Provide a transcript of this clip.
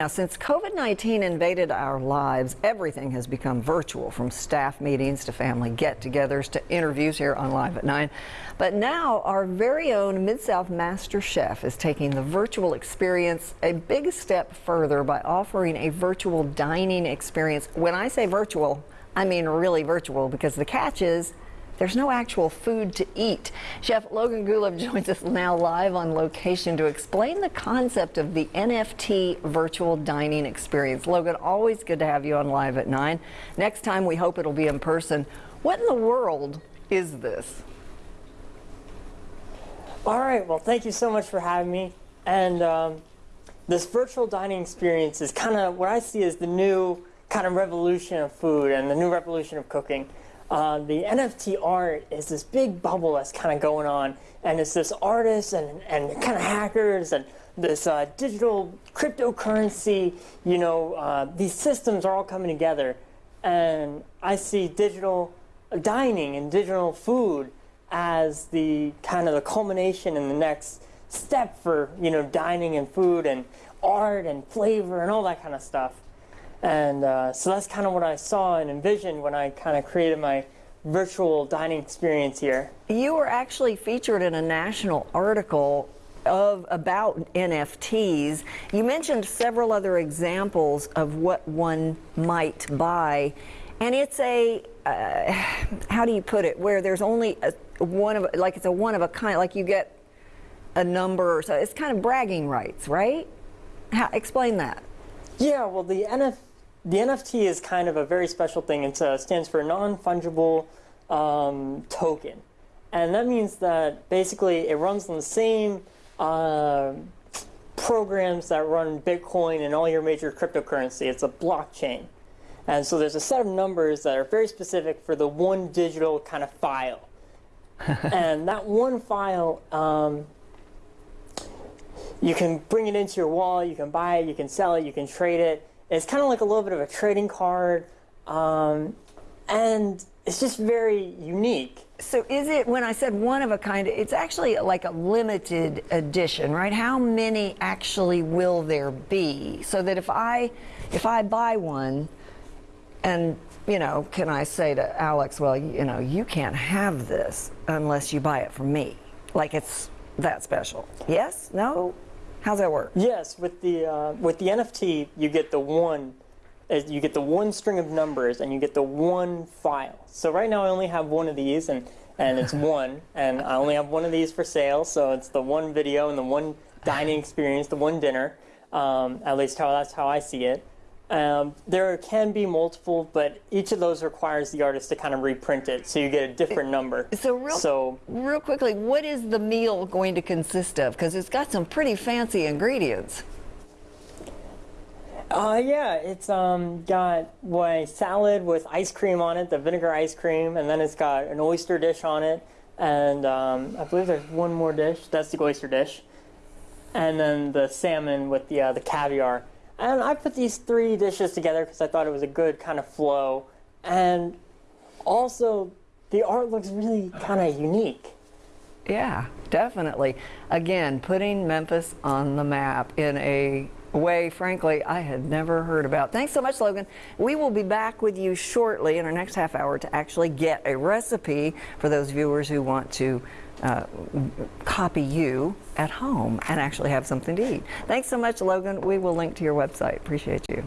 Now, since COVID-19 invaded our lives, everything has become virtual, from staff meetings to family get-togethers to interviews here on Live at 9. But now, our very own Mid-South Master Chef is taking the virtual experience a big step further by offering a virtual dining experience. When I say virtual, I mean really virtual, because the catch is there's no actual food to eat. Chef Logan Guleff joins us now live on location to explain the concept of the NFT virtual dining experience. Logan, always good to have you on Live at 9. Next time, we hope it'll be in person. What in the world is this? All right, well, thank you so much for having me. And um, this virtual dining experience is kind of what I see as the new kind of revolution of food and the new revolution of cooking. Uh, the NFT art is this big bubble that's kind of going on, and it's this artists and, and kind of hackers and this uh, digital cryptocurrency, you know, uh, these systems are all coming together. And I see digital dining and digital food as the kind of the culmination and the next step for, you know, dining and food and art and flavor and all that kind of stuff. And uh, so that's kind of what I saw and envisioned when I kind of created my virtual dining experience here. You were actually featured in a national article of about NFTs. You mentioned several other examples of what one might buy. And it's a, uh, how do you put it, where there's only a, one of, like it's a one of a kind, like you get a number, so it's kind of bragging rights, right? How, explain that. Yeah, well, the NFT the NFT is kind of a very special thing. It uh, stands for non-fungible um, token. And that means that basically it runs on the same uh, programs that run Bitcoin and all your major cryptocurrency. It's a blockchain. And so there's a set of numbers that are very specific for the one digital kind of file. and that one file, um, you can bring it into your wallet, you can buy it, you can sell it, you can trade it. It's kind of like a little bit of a trading card, um, and it's just very unique. So is it, when I said one of a kind, it's actually like a limited edition, right? How many actually will there be? So that if I, if I buy one, and, you know, can I say to Alex, well, you know, you can't have this unless you buy it from me. Like it's that special. Yes? No? How's that work? Yes, with the uh, with the NFT, you get the one, uh, you get the one string of numbers, and you get the one file. So right now, I only have one of these, and and it's one, and I only have one of these for sale. So it's the one video and the one dining experience, the one dinner. Um, at least how that's how I see it. Um, there can be multiple, but each of those requires the artist to kind of reprint it, so you get a different number. So real, so, real quickly, what is the meal going to consist of? Because it's got some pretty fancy ingredients. Uh, yeah, it's um, got what, salad with ice cream on it, the vinegar ice cream, and then it's got an oyster dish on it, and um, I believe there's one more dish. That's the oyster dish, and then the salmon with the uh, the caviar. And I put these three dishes together because I thought it was a good kind of flow. And also, the art looks really kind of unique. Yeah, definitely. Again, putting Memphis on the map in a way, frankly, I had never heard about. Thanks so much, Logan. We will be back with you shortly in our next half hour to actually get a recipe for those viewers who want to uh, copy you at home and actually have something to eat. Thanks so much, Logan. We will link to your website. Appreciate you.